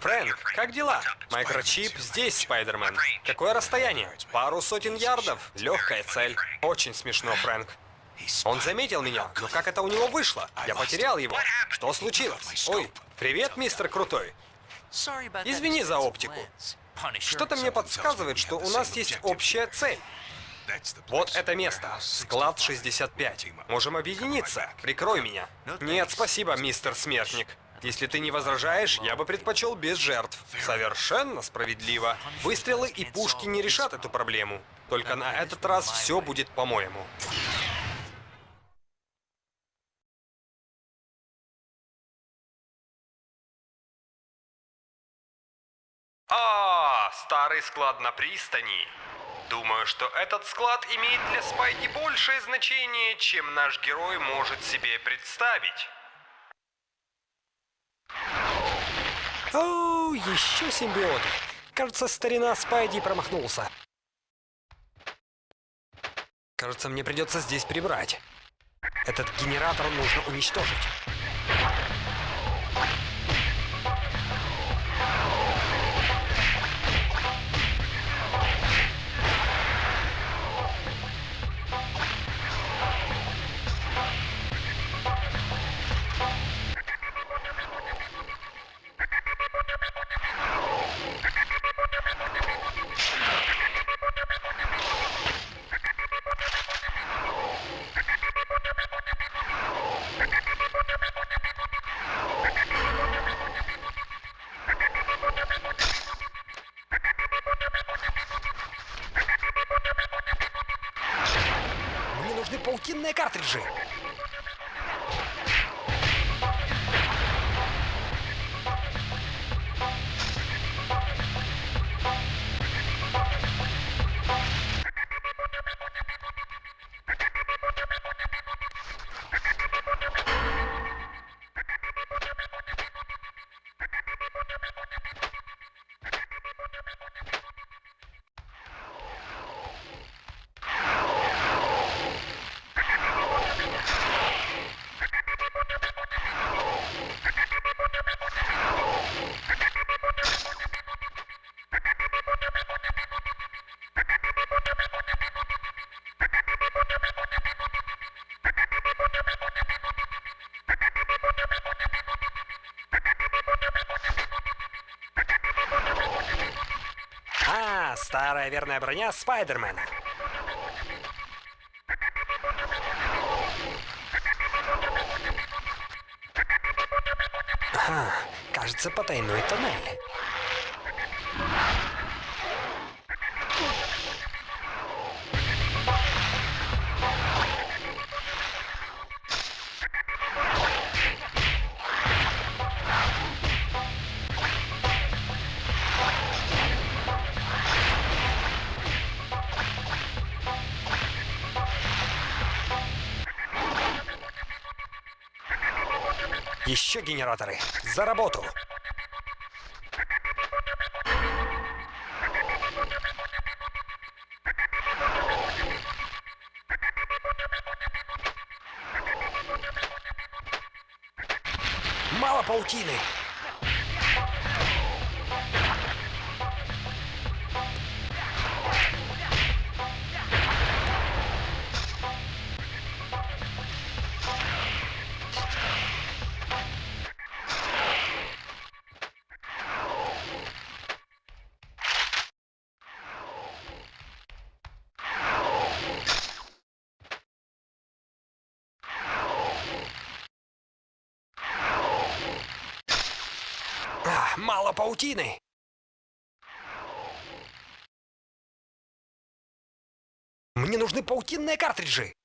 Фрэнк, как дела? Микрочип здесь, Спайдермен. Какое расстояние? Пару сотен ярдов. Легкая цель. Очень смешно, Фрэнк. Он заметил меня, но как это у него вышло? Я потерял его. Что случилось? Ой, привет, мистер Крутой. Извини за оптику. Что-то мне подсказывает, что у нас есть общая цель. Вот это место. Склад 65. Можем объединиться. Прикрой меня. Нет, спасибо, мистер Смертник. Если ты не возражаешь, я бы предпочел без жертв. Совершенно справедливо. Выстрелы и пушки не решат эту проблему. Только на этот раз все будет по-моему. А, старый склад на пристани. Думаю, что этот склад имеет для Спайди большее значение, чем наш герой может себе представить. О, еще симбиоты. Кажется, старина Спайди промахнулся. Кажется, мне придется здесь прибрать. Этот генератор нужно уничтожить. Паутинные картриджи. Старая верная броня Спайдермена. Ага, кажется, потайной тоннель. Еще генераторы. За работу. Мало паутины. Мало паутины. Мне нужны паутинные картриджи.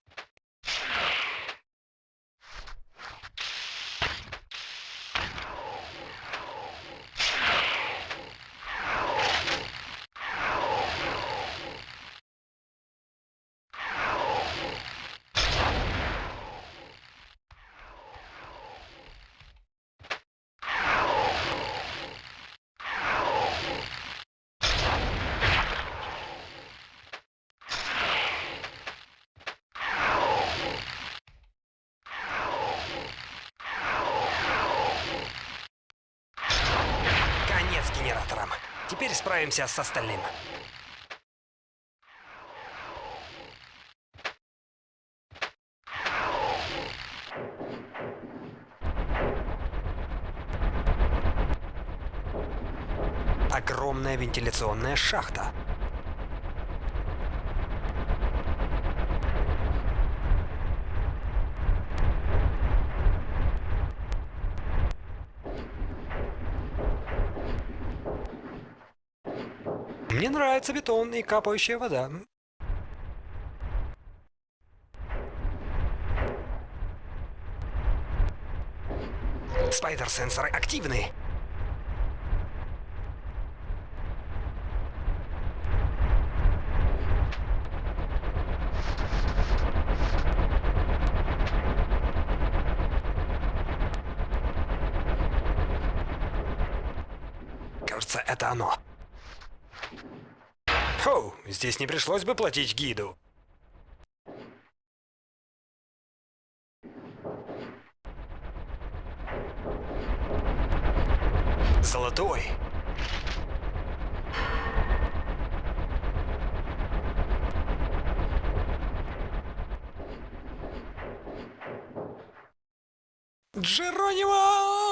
Справимся с остальным. Огромная вентиляционная шахта. Мне нравится бетон и капающая вода. Спайдер-сенсоры активны. Кажется, это оно. Хоу, здесь не пришлось бы платить гиду. Золотой. Джеронимо!